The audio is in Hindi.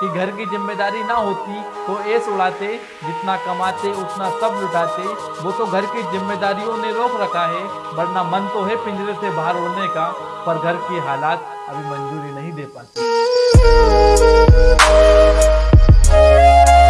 कि घर की ज़िम्मेदारी ना होती तो ऐस उड़ाते, जितना कमाते, उतना सब लुटाते। वो तो घर की जिम्मेदारियों ने रोक रखा है, वरना मन तो है पिंजरे से बाहर उड़ने का, पर घर की हालात अभी मंजूरी नहीं दे पाते।